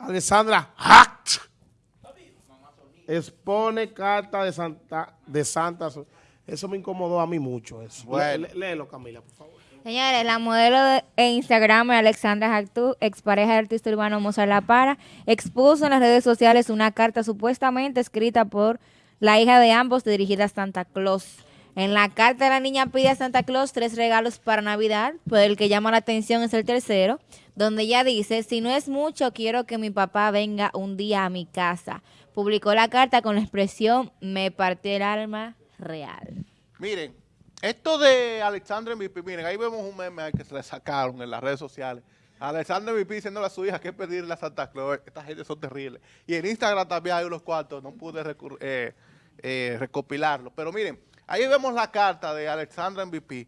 Alessandra Hacht expone carta de Santa, de Santa. Eso me incomodó a mí mucho. Eso. Bueno. Lé- Léelo, Camila, por favor. Señores, la modelo de Instagram Alexandra Jactú, expareja del artista urbano Mozart La Para, expuso en las redes sociales una carta supuestamente escrita por la hija de ambos dirigida a Santa Claus. En la carta la niña pide a Santa Claus tres regalos para Navidad, pero el que llama la atención es el tercero, donde ella dice, si no es mucho, quiero que mi papá venga un día a mi casa. Publicó la carta con la expresión, me partió el alma real. Miren, esto de Alexandra MVP, miren, ahí vemos un meme que se le sacaron en las redes sociales. Alexandra MVP diciéndole a su hija que pedirle a Santa Claus. Esta gente son terribles. Y en Instagram también hay unos cuantos, no pude eh, eh, recopilarlo. Pero miren, ahí vemos la carta de Alexandra MVP.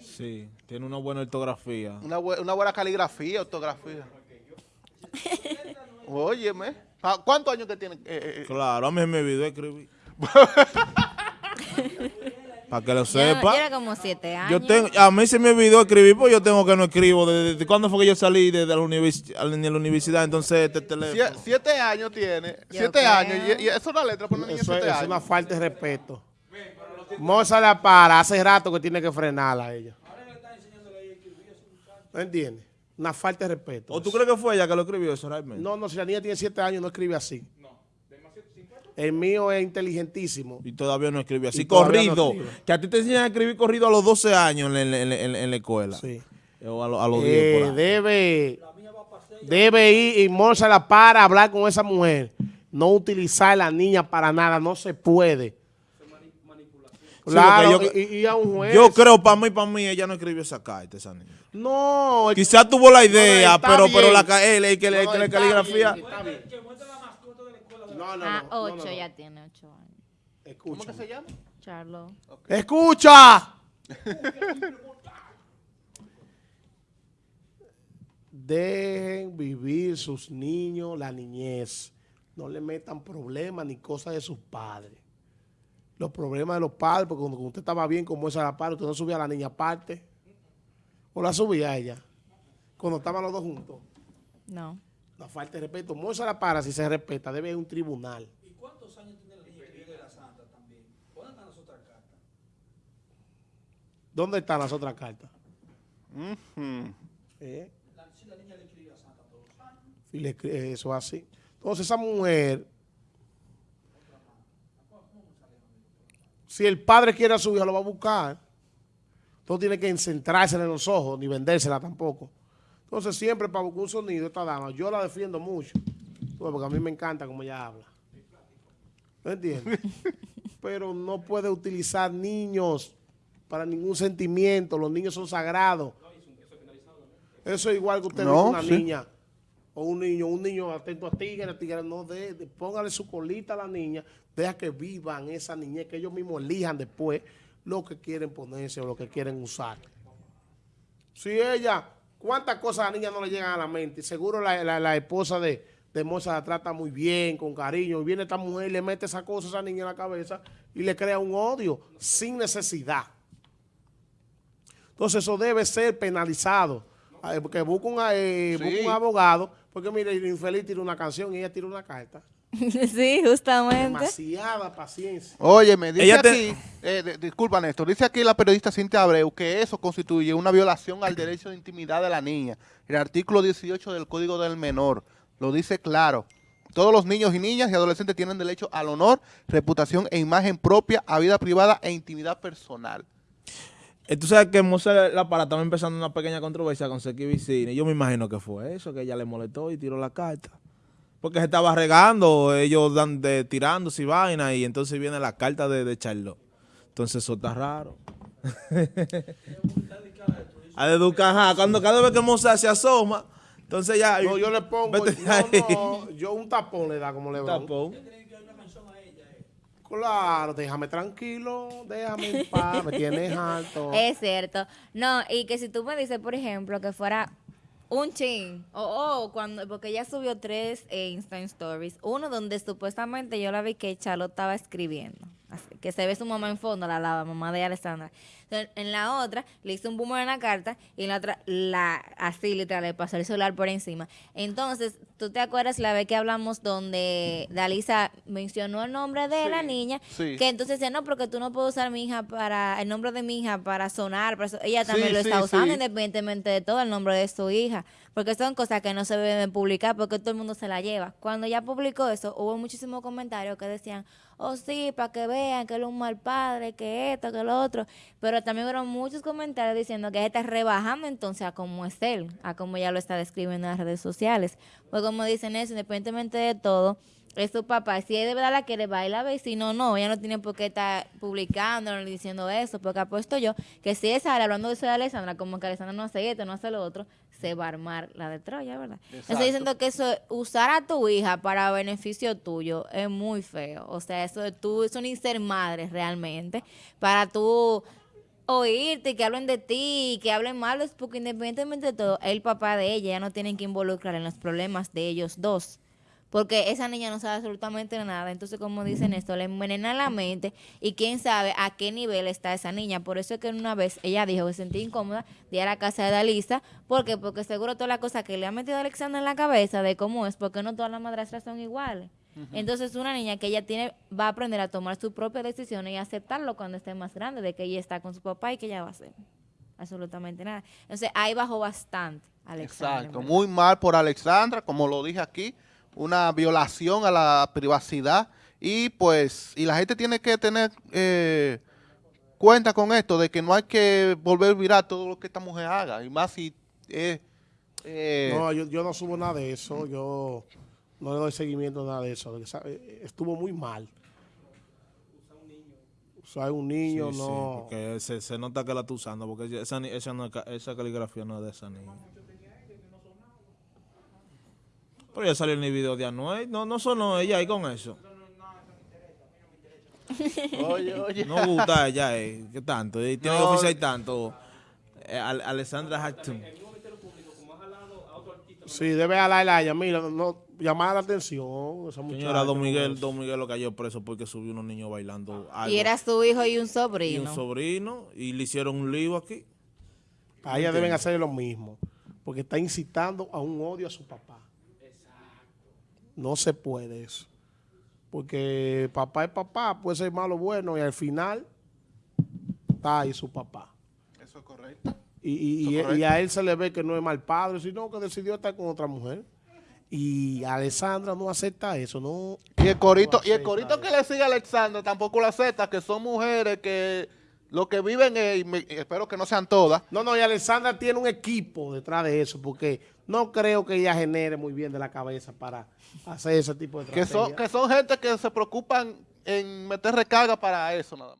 Sí, tiene una buena ortografía. Una, bue- una buena caligrafía, ortografía. Óyeme. Ah, ¿Cuántos años que tiene? Eh, eh, Claro, a mí me olvidó escribir. Para que lo Yo, sepa. yo era como siete años. Yo tengo, a mí se me olvidó escribir, pues yo tengo que no escribo. ¿Desde, desde cuándo fue que yo salí de, de la, univers- de la universidad? Entonces, este teléfono. sie- siete años tiene. Yo siete creo. años. Y, y eso es una letra para una niña de Eso es, siete es años. una falta de respeto. Moza la para, hace rato que tiene que frenarla a ella. ¿No entiendes? Una falta de respeto. ¿O tú crees que fue ella que lo escribió eso realmente? No, no, si la niña tiene siete años no escribe así. El mío es inteligentísimo. Y todavía no escribe así. No corrido. que a ti te enseñan a escribir corrido a los 12 años en, la- en la- en la- en la escuela. Sí. O a, lo- a los 10 Eh, por ahí. debe, debe ir y Moza la para a hablar con esa mujer. No utilizar a la niña para nada, no se puede. Claro, yo- y, y a un juez. Yo creo, para mí, para mí, ella no escribió esa carta, esa niña. No, el- Quizás tuvo la idea, pero, bien. pero la, el, el que le- no, la caligrafía... bien, está bien. No, no, Ah, no, no, ocho, no, no. ya tiene ocho años. ¿Cómo Escucha. que se llama? Charlo. ¡Escucha! Dejen vivir sus niños la niñez. No le metan problemas ni cosas de sus padres. Los problemas de los padres, porque cuando usted estaba bien como esa la par, usted no subía a la niña aparte. ¿O la subía a ella? Cuando estaban los dos juntos. No. La falta de respeto. Moza la para, si se respeta, debe ir a un tribunal. ¿Dónde están las otras cartas? Ujú. ¿Eh? Y le escri- eh, Eso es así. Entonces esa mujer, si el padre quiere a su hija, lo va a buscar. No tiene que centrarse en los ojos, ni vendérsela tampoco. Entonces siempre para buscar un sonido, esta dama, yo la defiendo mucho. Porque a mí me encanta cómo ella habla. ¿Me entiendes? Pero no puede utilizar niños para ningún sentimiento. Los niños son sagrados. Eso es igual que usted No, ve una sí. niña o un niño, un niño atento a tigre, tigre, no de, póngale su colita a la niña, deja que vivan esa niñez, que ellos mismos elijan después lo que quieren ponerse o lo que quieren usar. Si ella, cuántas cosas a la niña no le llegan a la mente, seguro la, la- la esposa de, de Moza la trata muy bien, con cariño, y viene esta mujer y le mete esa cosa a esa niña en la cabeza y le crea un odio sin necesidad. Entonces eso debe ser penalizado. Eh, Que busque un, eh, Sí. busque un abogado, porque mire, el infeliz tira una canción y ella tira una carta. sí, justamente. Demasiada paciencia. Oye, me dice Ella te- aquí, eh, de- disculpa Néstor, dice aquí la periodista Cintia Abreu que eso constituye una violación al derecho de intimidad de la niña. El artículo 18 del Código del Menor lo dice claro. Todos los niños y niñas y adolescentes tienen derecho al honor, reputación e imagen propia, a vida privada e intimidad personal. Eh, Tú sabes que Mozart La Para estaba empezando una pequeña controversia con Seki Vicini. Yo me imagino que fue eso, que ella le molestó y tiró la carta. Porque se estaba regando, ellos dan de, tirándose y vaina, y entonces viene la carta de, de Charlotte. Entonces eso está raro. A educar, ajá, cuando cada vez que Mozart se asoma, entonces ya... No, yo le pongo, no, yo un tapón le da como le Tapón. Claro, déjame tranquilo, déjame en paz, me tienes alto. Es cierto. No, y que si tú me dices, por ejemplo, que fuera un chin, o o cuando, porque ella subió tres eh, Insta Stories, uno donde supuestamente yo la vi que Charlotte estaba escribiendo, que se ve su mamá en fondo, la, la mamá de Alessandra. Entonces, en la otra le hizo un boomer en la carta y en la otra la así literal le pasó el celular por encima. Entonces, ¿tú te acuerdas la vez que hablamos donde Dalisa mencionó el nombre de la niña? sí. Que entonces decía, no, porque tú no puedes usar mi hija para, el nombre de mi hija para sonar. para eso". Ella también Sí, lo está usando independientemente de todo el nombre de su hija. Porque son cosas que no se deben publicar porque todo el mundo se la lleva. Cuando ella publicó eso, hubo muchísimos comentarios que decían, oh sí, para que vean que él es un mal padre, que esto, que lo otro. Pero también hubo muchos comentarios diciendo que está rebajando entonces a cómo es él, a cómo ella lo está describiendo en las redes sociales. Pues como dicen eso, independientemente de todo, es su papá. Si él de verdad la quiere, va y la ve. Si no, no. Ella no tiene por qué estar publicando ni diciendo eso. Porque apuesto yo que si ella sale hablando de eso de Alessandra, como que Alessandra no hace esto, no hace lo otro, se va a armar la de Troya, ¿verdad? Exacto. Estoy diciendo que eso, usar a tu hija para beneficio tuyo es muy feo. O sea, eso de tú, eso ni ser madre realmente. Para tú oírte que hablen de ti que hablen mal, es porque independientemente de todo, el papá de ella ya no tienen que involucrar en los problemas de ellos dos. Porque esa niña no sabe absolutamente nada. Entonces, como dicen esto, le envenena la mente y quién sabe a qué nivel está esa niña. Por eso es que una vez ella dijo que se sentía incómoda de ir a la casa de Dalisa. ¿Por qué? Porque seguro toda la cosa que le ha metido Alexandra en la cabeza de cómo es, porque no todas las madrastras son iguales. Entonces, una niña que ella tiene va a aprender a tomar sus propias decisiones y aceptarlo cuando esté más grande, de que ella está con su papá y que ella va a hacer absolutamente nada. Entonces, ahí bajó bastante Alexandra. Exacto, muy mal por Alexandra, como lo dije aquí, una violación a la privacidad y pues, y la gente tiene que tener eh, cuenta con esto, de que no hay que volver viral todo lo que esta mujer haga, y más si es... eh, No, yo, yo no subo nada de eso, yo no le doy seguimiento a nada de eso. Estuvo muy mal. Usar un niño, Sí, sí, no. porque se, se nota que la está usando, porque esa, esa, esa caligrafía no es de esa niña. Pero ya salió en el video de Anuel, no, no sonó ella ahí con eso. Oye, oye. No gusta ella, eh, ¿qué tanto? Y tiene No. que oficiar tanto. eh, Al- Alessandra Hatton. Sí, debe hablarle a ella. Mira, no, llamar la atención. Esa muchacha, Señora, Don no Miguel. Don Miguel lo cayó preso porque subió unos niños bailando algo. Y era su hijo y un Y sobrino. un sobrino, y le hicieron un lío aquí. A ella deben hacer lo mismo. Porque está incitando a un odio a su papá. No se puede eso. Porque papá es papá, puede ser malo o bueno, y al final está ahí su papá. Eso es correcto. Y, y- y- es correcto. y a él se le ve que no es mal padre, sino que decidió estar con otra mujer. Y Alessandra no acepta eso, no. Y el corito, y el corito que le sigue a Alexandra tampoco lo acepta, que son mujeres que lo que viven, me- y espero que no sean todas, No, no, y Alessandra tiene un equipo detrás de eso, porque no creo que ella genere muy bien de la cabeza para hacer ese tipo de que son, que son gente que se preocupan en meter recarga para eso nada más.